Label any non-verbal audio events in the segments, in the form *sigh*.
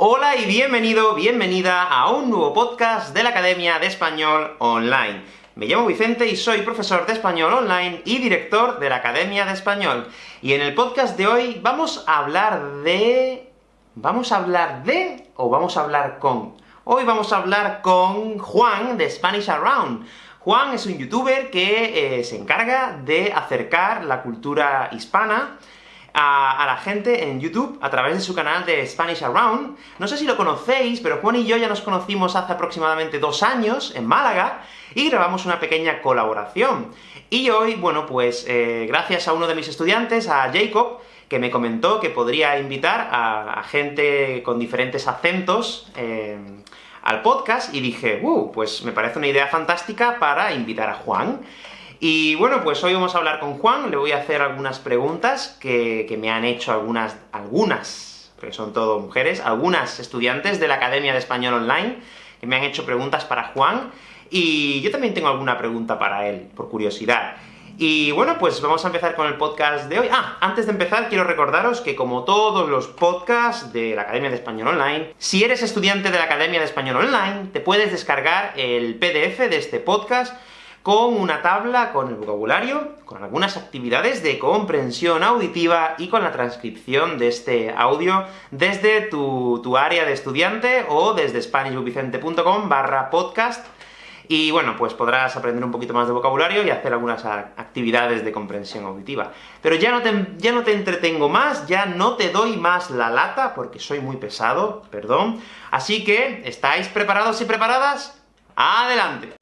Hola y bienvenido, bienvenida a un nuevo podcast de la Academia de Español Online. Me llamo Vicente y soy profesor de Español Online y director de la Academia de Español. Y en el podcast de hoy vamos a hablar de... ¿Vamos a hablar de o vamos a hablar con? Hoy vamos a hablar con Juan de Spanish Around. Juan es un youtuber que eh, se encarga de acercar la cultura hispana a, la gente en YouTube a través de su canal de Spanish Around. No sé si lo conocéis, pero Juan y yo ya nos conocimos hace aproximadamente dos años, en Málaga, y grabamos una pequeña colaboración. Y hoy, bueno, pues, eh, gracias a uno de mis estudiantes, a Jacob, que me comentó que podría invitar a, gente con diferentes acentos eh, al podcast, y dije, uh, pues me parece una idea fantástica para invitar a Juan. Y bueno, pues hoy vamos a hablar con Juan, le voy a hacer algunas preguntas que, me han hecho algunas, algunas, porque son todo mujeres, algunas estudiantes de la Academia de Español Online, que me han hecho preguntas para Juan, y yo también tengo alguna pregunta para él, por curiosidad. Y bueno, pues vamos a empezar con el podcast de hoy. Ah, antes de empezar, quiero recordaros que como todos los podcasts de la Academia de Español Online, si eres estudiante de la Academia de Español Online, te puedes descargar el PDF de este podcast, con una tabla con el vocabulario, con algunas actividades de comprensión auditiva y con la transcripción de este audio desde tu, área de estudiante o desde SpanishBookVicente.com barra podcast, y bueno, pues podrás aprender un poquito más de vocabulario y hacer algunas actividades de comprensión auditiva. Pero ya no, te, ya no te entretengo más, ya no te doy más la lata, porque soy muy pesado, perdón. Así que, ¿estáis preparados y preparadas? ¡Adelante!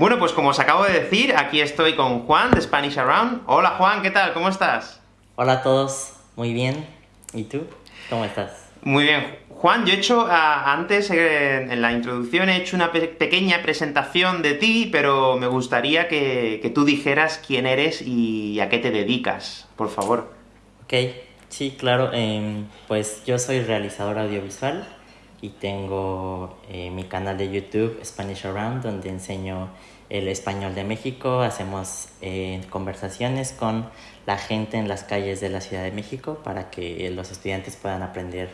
Bueno, pues como os acabo de decir, aquí estoy con Juan, de Spanish Around. Hola Juan, ¿qué tal? ¿Cómo estás? Hola a todos, muy bien. ¿Y tú? ¿Cómo estás? Muy bien. Juan, yo he hecho, antes, eh, en la introducción, he hecho una pequeña presentación de ti, pero me gustaría que, tú dijeras quién eres y a qué te dedicas, por favor. Ok, sí, claro. Em, pues yo soy realizador audiovisual, y tengo eh, mi canal de YouTube Spanish Around donde enseño el español de México, hacemos eh, conversaciones con la gente en las calles de la Ciudad de México para que los estudiantes puedan aprender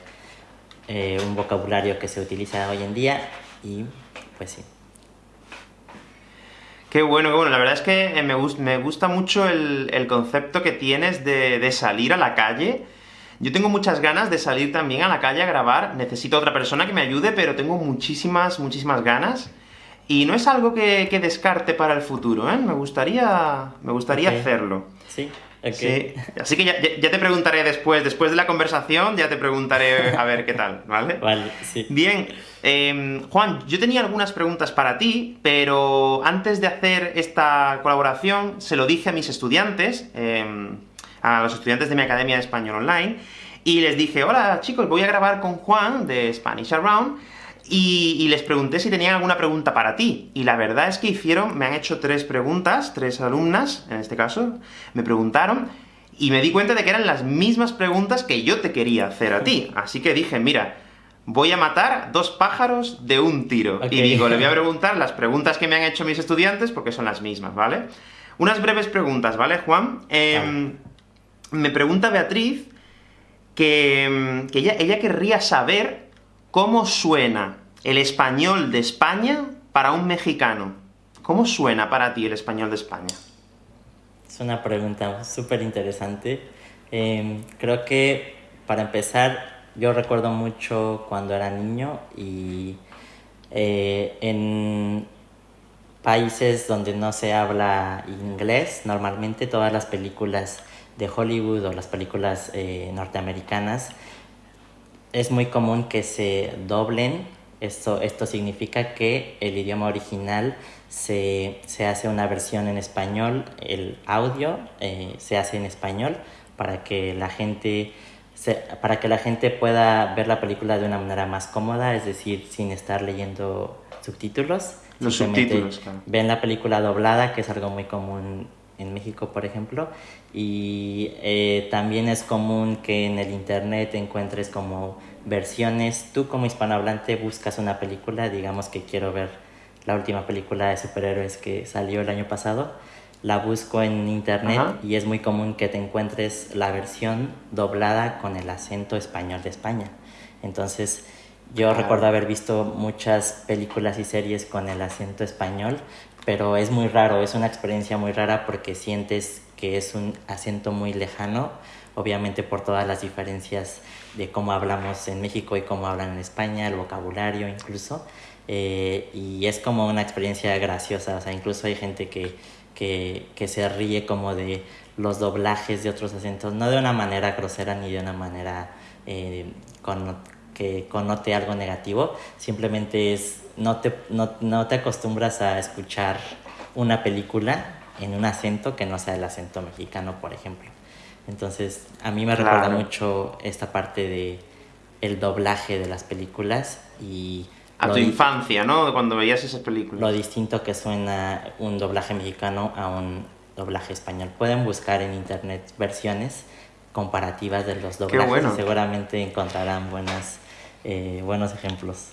eh, un vocabulario que se utiliza hoy en día y pues sí. Qué bueno, qué bueno. La verdad es que me, me gusta mucho el, el, concepto que tienes de, de salir a la calle yo tengo muchas ganas de salir también a la calle a grabar, necesito otra persona que me ayude, pero tengo muchísimas, muchísimas ganas. Y no es algo que, descarte para el futuro, ¿eh? Me gustaría, me gustaría hacerlo. Sí, sí. Así que ya, te preguntaré después, después de la conversación, ya te preguntaré a ver qué tal, ¿vale? *laughs* Vale, sí. Bien, em, Juan, yo tenía algunas preguntas para ti, pero antes de hacer esta colaboración, se lo dije a mis estudiantes, em, a los estudiantes de mi Academia de Español Online, y les dije, hola chicos, voy a grabar con Juan de Spanish Around, y, les pregunté si tenían alguna pregunta para ti. Y la verdad es que hicieron, me han hecho tres preguntas, tres alumnas, en este caso, me preguntaron, y me di cuenta de que eran las mismas preguntas que yo te quería hacer a ti. *laughs* Así que dije, mira, voy a matar dos pájaros de un tiro. Y digo, le voy a *laughs* preguntar las preguntas que me han hecho mis estudiantes, porque son las mismas, ¿vale? Unas breves preguntas, ¿vale, Juan? Eh, me pregunta Beatriz que, mm, ella, querría saber cómo suena el español de España para un mexicano. ¿Cómo suena para ti el español de España? Es una pregunta súper interesante. Em, creo que, para empezar, yo recuerdo mucho cuando era niño y eh, en países donde no se habla inglés, normalmente todas las películas de Hollywood o las películas eh, norteamericanas, es muy común que se doblen. Esto, esto significa que el idioma original se, hace una versión en español, el audio eh, se hace en español para que la gente para que la gente pueda ver la película de una manera más cómoda, es decir, sin estar leyendo subtítulos. Los subtítulos, Ven la película doblada, que es algo muy común en México, por ejemplo, y eh, también es común que en el internet encuentres como versiones, tú como hispanohablante buscas una película, digamos que quiero ver la última película de superhéroes que salió el año pasado, la busco en internet y es muy común que te encuentres la versión doblada con el acento español de España. Entonces, yo recuerdo haber visto muchas películas y series con el acento español, pero es muy raro, es una experiencia muy rara porque sientes que es un acento muy lejano, obviamente por todas las diferencias de cómo hablamos en México y cómo hablan en España, el vocabulario incluso, eh, y es como una experiencia graciosa, o sea, incluso hay gente que, que, que se ríe como de los doblajes de otros acentos, no de una manera grosera ni de una manera eh, con, que connote algo negativo, simplemente es, no te, no, no te acostumbras a escuchar una película en un acento que no sea el acento mexicano, por ejemplo. Entonces, a mí me recuerda mucho esta parte de el doblaje de las películas y... A tu infancia, ¿no? Cuando veías esas películas. Lo distinto que suena un doblaje mexicano a un doblaje español. Pueden buscar en internet versiones comparativas de los doblajes y seguramente encontrarán buenas eh, buenos ejemplos.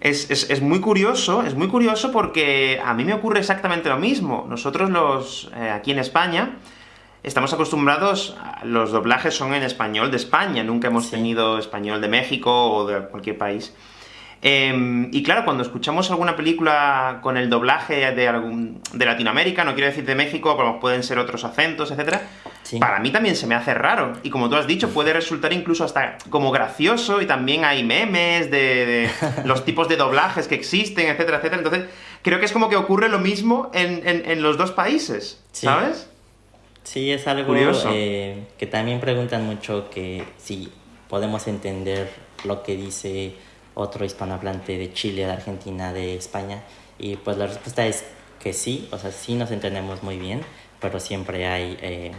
Es, es, es, muy curioso, es muy curioso porque a mí me ocurre exactamente lo mismo. Nosotros los, eh, aquí en España, estamos acostumbrados, a, los doblajes son en español de España, nunca hemos tenido español de México o de cualquier país. Em, y claro, cuando escuchamos alguna película con el doblaje de, algún, de Latinoamérica, no quiero decir de México, pero pueden ser otros acentos, etc., para mí también se me hace raro. Y como tú has dicho, puede resultar incluso hasta como gracioso, y también hay memes de, *laughs* los tipos de doblajes que existen, etcétera, etcétera. Entonces, creo que es como que ocurre lo mismo en, en, los dos países, ¿sabes? Sí, es algo Curioso. Eh, que también preguntan mucho que si podemos entender lo que dice otro hispanohablante de Chile, de Argentina, de España, y pues la respuesta es que sí, o sea, sí nos entendemos muy bien, pero siempre hay eh,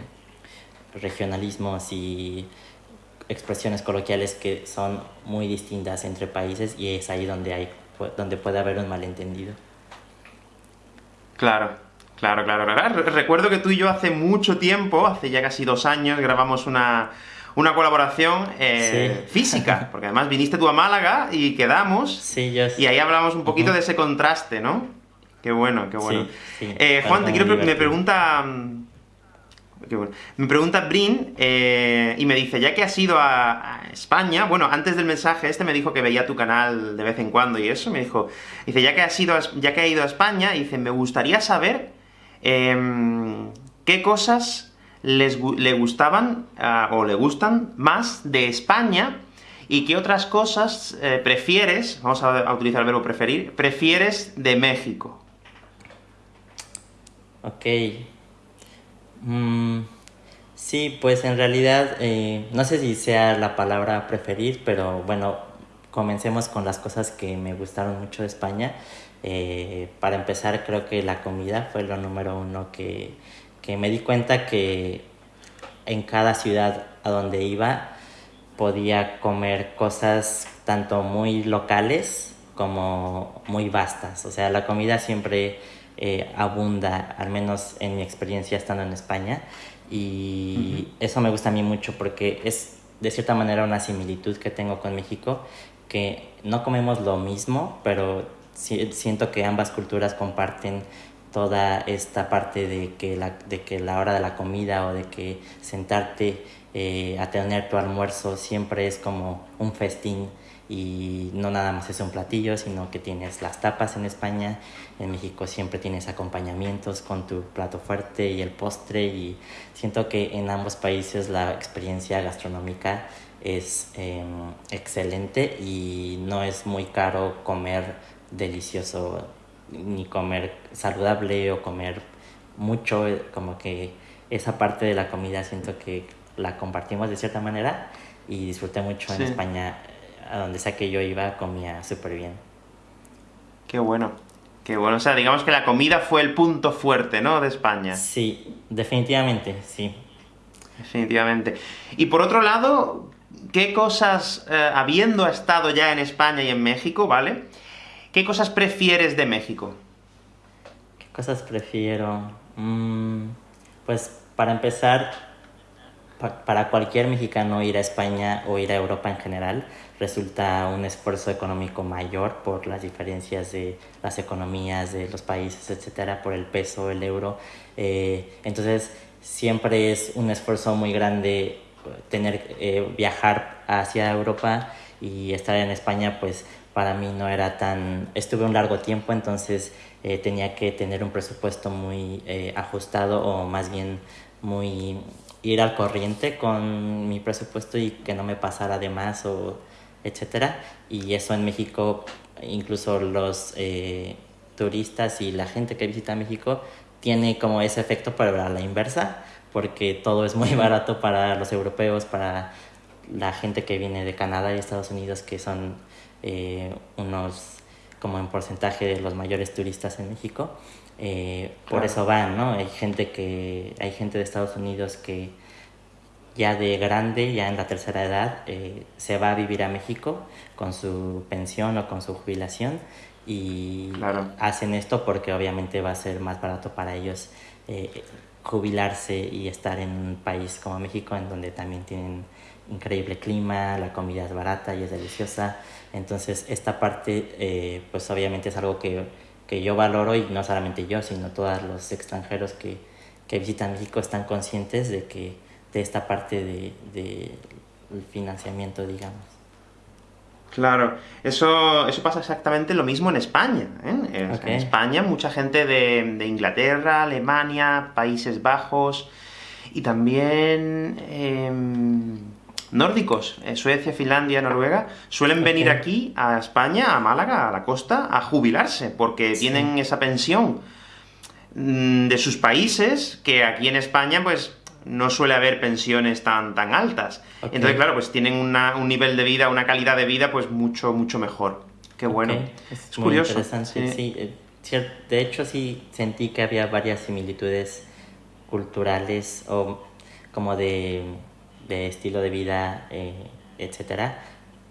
regionalismos y expresiones coloquiales que son muy distintas entre países y es ahí donde, hay, donde puede haber un malentendido. Claro, claro, claro, claro. Recuerdo que tú y yo hace mucho tiempo, hace ya casi dos años, grabamos una, una colaboración eh, física, *laughs* porque además viniste tú a Málaga y quedamos, sí, y ahí hablamos un poquito de ese contraste, ¿no? Qué bueno, qué bueno. Eh, Juan, te quiero me pregunta... Mm, me pregunta Brin, eh, y me dice, ya que has ido a, España, bueno, antes del mensaje este me dijo que veía tu canal de vez en cuando y eso, me dijo, dice, ya que has ido ya que ha ido a España, dice, me gustaría saber em, qué cosas les, le gustaban, ah, o le gustan, más de España, y qué otras cosas eh, prefieres, vamos a, utilizar el verbo preferir, prefieres de México. Ok. Mm, sí, pues en realidad, eh, no sé si sea la palabra preferir, pero bueno, comencemos con las cosas que me gustaron mucho de España. Eh, para empezar, creo que la comida fue lo número uno que, que me di cuenta que en cada ciudad a donde iba podía comer cosas tanto muy locales como muy vastas. O sea, la comida siempre eh, abunda, al menos en mi experiencia estando en España. Y eso me gusta a mí mucho porque es de cierta manera una similitud que tengo con México, que no comemos lo mismo, pero siento que ambas culturas comparten toda esta parte de que la, de que la hora de la comida o de que sentarte eh, a tener tu almuerzo siempre es como un festín y no nada más es un platillo, sino que tienes las tapas en España, en México siempre tienes acompañamientos con tu plato fuerte y el postre y siento que en ambos países la experiencia gastronómica es em, excelente y no es muy caro comer delicioso ni comer saludable o comer mucho, como que esa parte de la comida siento que la compartimos de cierta manera y disfruté mucho en España, a donde sea que yo iba, comía súper bien. Qué bueno, qué bueno. O sea, digamos que la comida fue el punto fuerte, ¿no?, de España. Sí, definitivamente, sí. Definitivamente. Y por otro lado, ¿qué cosas, eh, habiendo estado ya en España y en México, ¿vale?, ¿Qué cosas prefieres de México? ¿Qué cosas prefiero? Mm, pues para empezar, para cualquier mexicano ir a España o ir a Europa en general resulta un esfuerzo económico mayor por las diferencias de las economías de los países, etcétera, por el peso, el euro. Eh, entonces, siempre es un esfuerzo muy grande tener eh, viajar hacia Europa y estar en España, pues para mí no era tan. Estuve un largo tiempo, entonces eh, tenía que tener un presupuesto muy ajustado o más bien muy ir al corriente con mi presupuesto y que no me pasara de más o etcétera. Y eso en México, incluso los eh, turistas y la gente que visita México tiene como ese efecto, pero a la inversa, porque todo es muy *laughs* barato para los europeos, para la gente que viene de Canadá y Estados Unidos, que son eh, unos como en porcentaje de los mayores turistas en México. Eh, por eso van, ¿no? Hay gente que hay gente de Estados Unidos que ya de grande, ya en la tercera edad, eh, se va a vivir a México con su pensión o con su jubilación y hacen esto porque obviamente va a ser más barato para ellos eh, jubilarse y estar en un país como México en donde también tienen increíble clima, la comida es barata y es deliciosa. Entonces esta parte eh, pues obviamente es algo que, que, yo valoro y no solamente yo, sino todos los extranjeros que, que visitan México están conscientes de que de esta parte de, de financiamiento, digamos. Claro, eso, eso pasa exactamente lo mismo en España. ¿eh? En, España mucha gente de, de, Inglaterra, Alemania, Países Bajos y también em, nórdicos, eh, Suecia, Finlandia, Noruega, suelen venir aquí a España, a Málaga, a la costa, a jubilarse, porque tienen esa pensión mm, de sus países, que aquí en España, pues, no suele haber pensiones tan, tan altas. Entonces, claro, pues tienen un nivel de vida, una calidad de vida, pues mucho, mucho mejor. Qué bueno. Es, curioso. Interesante, sí. Eh, de hecho, sí sentí que había varias similitudes culturales o como de, estilo de vida, eh, etcétera,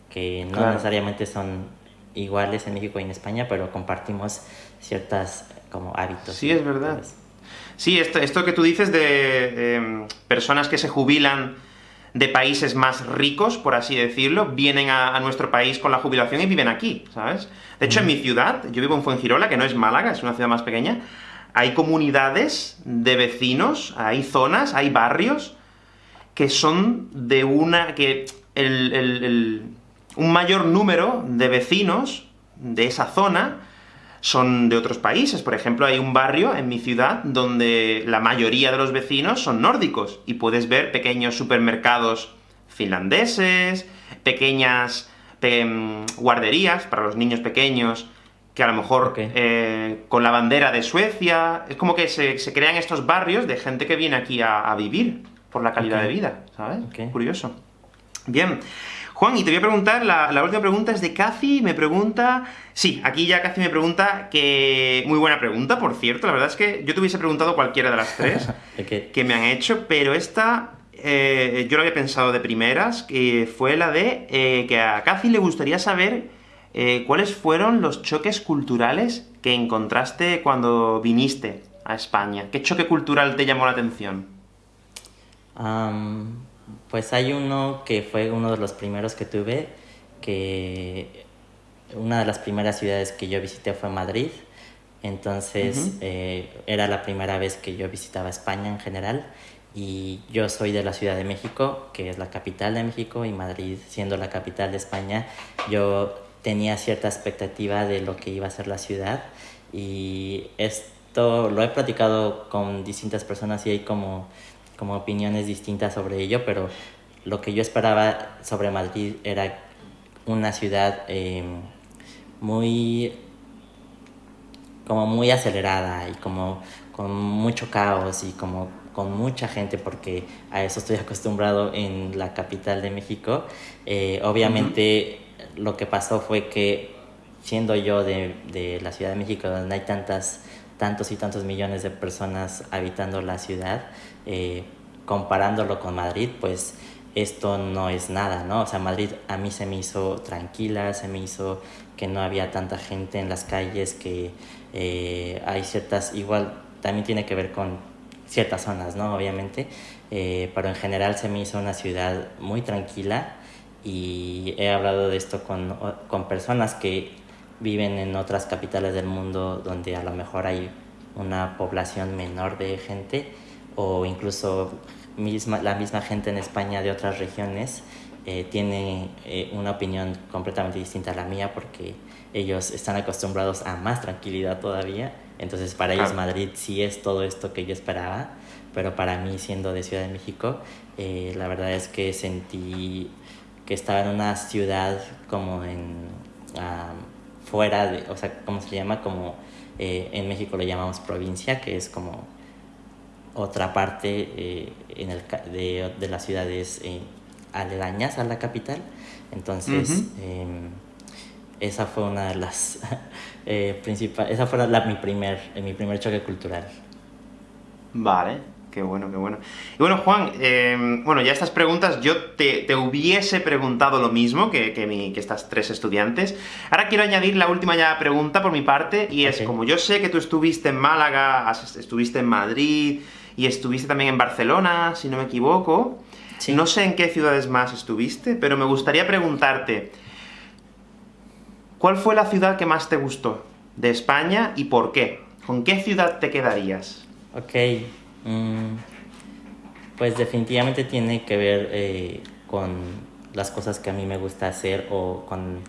que no necesariamente son iguales en México y en España, pero compartimos ciertas como hábitos. Sí, es verdad. Sí, esto, esto que tú dices de em, personas que se jubilan de países más ricos, por así decirlo, vienen a, nuestro país con la jubilación y viven aquí, ¿sabes? De hecho, en mi ciudad, yo vivo en Fuengirola, que no es Málaga, es una ciudad más pequeña, hay comunidades de vecinos, hay zonas, hay barrios, que son de una... que un mayor número de vecinos de esa zona son de otros países. Por ejemplo, hay un barrio en mi ciudad donde la mayoría de los vecinos son nórdicos, y puedes ver pequeños supermercados finlandeses, pequeñas guarderías para los niños pequeños, que a lo mejor eh, con la bandera de Suecia... Es como que se, crean estos barrios de gente que viene aquí a, vivir por la calidad de vida, ¿sabes? Curioso. Bien, Juan, y te voy a preguntar, la, última pregunta es de Cathy, me pregunta... Sí, aquí ya Cathy me pregunta que... Muy buena pregunta, por cierto, la verdad es que yo te hubiese preguntado cualquiera de las tres *laughs* que me han hecho, pero esta eh, yo lo había pensado de primeras, que fue la de eh, que a Cathy le gustaría saber eh, cuáles fueron los choques culturales que encontraste cuando viniste a España. ¿Qué choque cultural te llamó la atención? Pues hay uno que fue uno de los primeros que tuve, que una de las primeras ciudades que yo visité fue Madrid, entonces eh, era la primera vez que yo visitaba España en general, y yo soy de la Ciudad de México, que es la capital de México, y Madrid siendo la capital de España, yo tenía cierta expectativa de lo que iba a ser la ciudad, y esto lo he platicado con distintas personas y hay como como opiniones distintas sobre ello, pero lo que yo esperaba sobre Madrid era una ciudad em, muy como muy acelerada y como con mucho caos y como con mucha gente porque a eso estoy acostumbrado en la capital de México. Eh, obviamente lo que pasó fue que siendo yo de, de, la Ciudad de México donde hay tantas, tantos y tantos millones de personas habitando la ciudad, eh, comparándolo con Madrid, pues esto no es nada, ¿no? O sea, Madrid a mí se me hizo tranquila, se me hizo que no había tanta gente en las calles, que eh, hay ciertas, igual también tiene que ver con ciertas zonas, ¿no? Obviamente, eh, pero en general se me hizo una ciudad muy tranquila y he hablado de esto con, con personas que viven en otras capitales del mundo donde a lo mejor hay una población menor de gente o incluso misma, la misma gente en España de otras regiones eh, tiene eh, una opinión completamente distinta a la mía porque ellos están acostumbrados a más tranquilidad todavía. Entonces para ellos Madrid sí es todo esto que yo esperaba, pero para mí siendo de Ciudad de México, eh, la verdad es que sentí que estaba en una ciudad como en fuera de, o sea, ¿cómo se llama? Como en México le llamamos provincia, que es como otra parte en el, de, de las ciudades aledañas a la capital. Entonces, em, esa fue una de las *laughs* eh, principales, esa fue la, mi, primer, eh, mi primer choque cultural. Vale, qué bueno, qué bueno. Y bueno, Juan, em, bueno, ya estas preguntas yo te, te hubiese preguntado lo mismo que, que, mi, que, estas tres estudiantes. Ahora quiero añadir la última ya pregunta por mi parte, y es, como yo sé que tú estuviste en Málaga, estuviste en Madrid, y estuviste también en Barcelona, si no me equivoco, no sé en qué ciudades más estuviste, pero me gustaría preguntarte, ¿cuál fue la ciudad que más te gustó de España y por qué? ¿Con qué ciudad te quedarías? Ok, mm, pues definitivamente tiene que ver eh, con las cosas que a mí me gusta hacer o con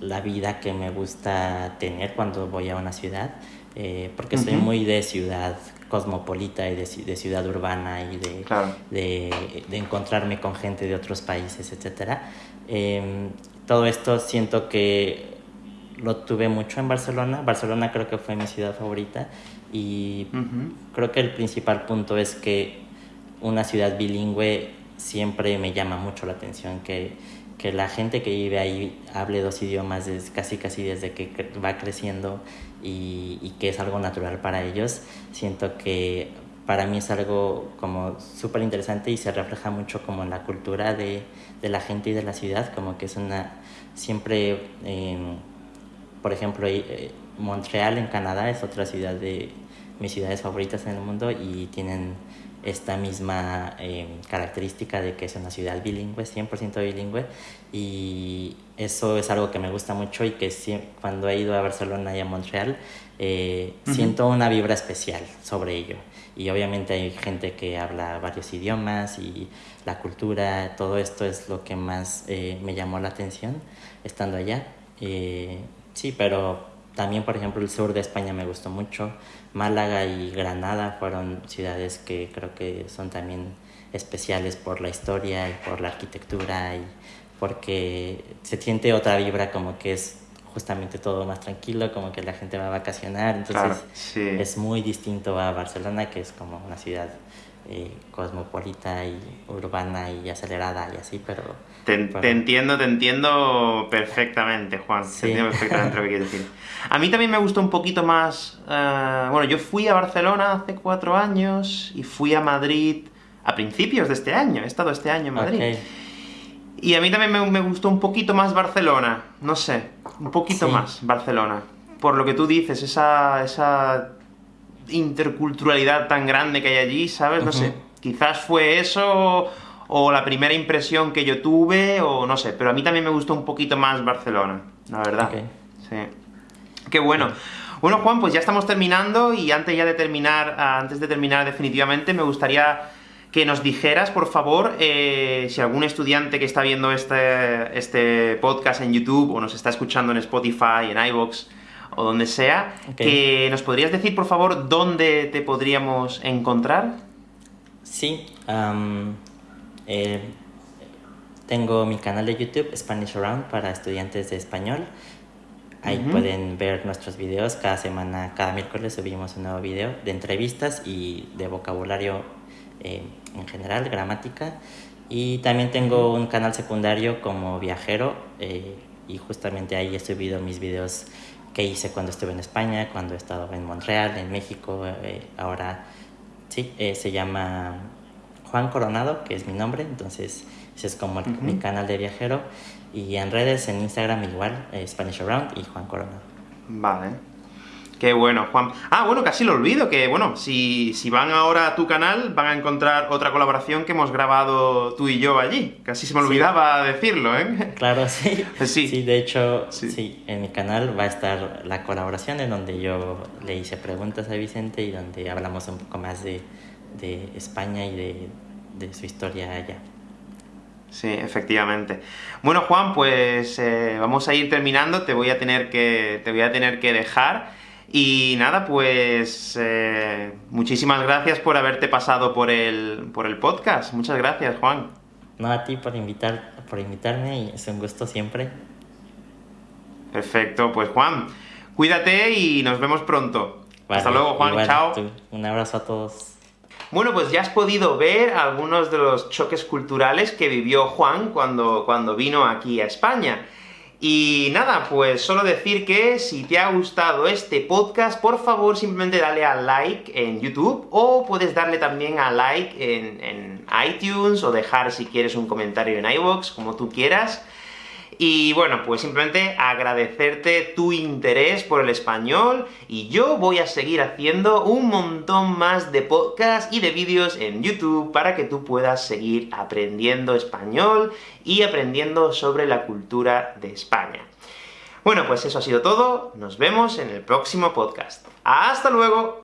la vida que me gusta tener cuando voy a una ciudad, eh, porque soy muy de ciudad, cosmopolita y de, de ciudad urbana y de, de, de, encontrarme con gente de otros países, etc. Em, todo esto siento que lo tuve mucho en Barcelona. Barcelona creo que fue mi ciudad favorita y creo que el principal punto es que una ciudad bilingüe siempre me llama mucho la atención, que, que la gente que vive ahí hable dos idiomas casi casi desde que va creciendo y, y que es algo natural para ellos, siento que para mí es algo como súper interesante y se refleja mucho como en la cultura de, de, la gente y de la ciudad, como que es una, siempre, eh, por ejemplo, eh, Montreal en Canadá es otra ciudad de mis ciudades favoritas en el mundo y tienen esta misma eh, característica de que es una ciudad bilingüe, 100% bilingüe, y eso es algo que me gusta mucho y que cuando he ido a Barcelona y a Montreal, eh, siento una vibra especial sobre ello. Y obviamente hay gente que habla varios idiomas y la cultura, todo esto es lo que más eh, me llamó la atención estando allá. sí, pero también, por ejemplo, el sur de España me gustó mucho. Málaga y Granada fueron ciudades que creo que son también especiales por la historia y por la arquitectura y porque se siente otra vibra como que es justamente todo más tranquilo, como que la gente va a vacacionar, entonces es muy distinto a Barcelona, que es como una ciudad eh, cosmopolita y urbana y acelerada y así, pero... Te, entiendo, te entiendo perfectamente, Juan. Te entiendo perfectamente lo que quieres decir. *laughs* A mí también me gustó un poquito más... Uh, bueno, yo fui a Barcelona hace cuatro años y fui a Madrid a principios de este año. He estado este año en Madrid. Y a mí también me, me, gustó un poquito más Barcelona. No sé, un poquito sí. más Barcelona. Por lo que tú dices, esa, esa interculturalidad tan grande que hay allí, ¿sabes? No uh -huh. sé, quizás fue eso o la primera impresión que yo tuve, o no sé, pero a mí también me gustó un poquito más Barcelona, la verdad. Okay. Sí. Qué bueno. Bueno, Juan, pues ya estamos terminando, y antes ya de terminar, antes de terminar definitivamente, me gustaría que nos dijeras, por favor, eh, si algún estudiante que está viendo este, este podcast en YouTube, o nos está escuchando en Spotify, en iVoox, o donde sea, okay. que nos podrías decir, por favor, dónde te podríamos encontrar. Sí, um, eh, tengo mi canal de YouTube, Spanish Around, para estudiantes de español. Ahí uh -huh. pueden ver nuestros videos. Cada semana, cada miércoles subimos un nuevo video de entrevistas y de vocabulario eh, en general, gramática. Y también tengo un canal secundario como viajero eh, y justamente ahí he subido mis videos que hice cuando estuve en España, cuando he estado en Montreal, en México, eh, ahora sí, eh, se llama Juan Coronado, que es mi nombre, entonces ese es como el, uh -huh. mi canal de viajero. Y en redes, en Instagram igual, eh, Spanish Around y Juan Coronado. Vale. Qué bueno, Juan. Ah, bueno, casi lo olvido, que bueno, si, si van ahora a tu canal, van a encontrar otra colaboración que hemos grabado tú y yo allí. Casi se me olvidaba decirlo, ¿eh? Claro, sí. *laughs* Sí. Sí, de hecho, sí. en mi canal va a estar la colaboración en donde yo le hice preguntas a Vicente y donde hablamos un poco más de, de España y de, de su historia allá. Sí, efectivamente. Bueno, Juan, pues eh, vamos a ir terminando, te voy a tener que, te voy a tener que dejar. Y nada, pues eh, muchísimas gracias por haberte pasado por el, por el podcast. Muchas gracias, Juan. No, a ti por, invitar, por invitarme y es un gusto siempre. Perfecto, pues Juan, cuídate y nos vemos pronto. Hasta luego, Juan, chao. Un abrazo a todos. Bueno, pues ya has podido ver algunos de los choques culturales que vivió Juan cuando, cuando vino aquí a España. Y nada, pues solo decir que si te ha gustado este podcast, por favor simplemente dale a like en YouTube, o puedes darle también a like en, en iTunes, o dejar si quieres un comentario en iVoox, como tú quieras. Y bueno, pues simplemente agradecerte tu interés por el español, y yo voy a seguir haciendo un montón más de podcasts y de vídeos en YouTube para que tú puedas seguir aprendiendo español y aprendiendo sobre la cultura de España. Bueno, pues eso ha sido todo, nos vemos en el próximo podcast. ¡Hasta luego!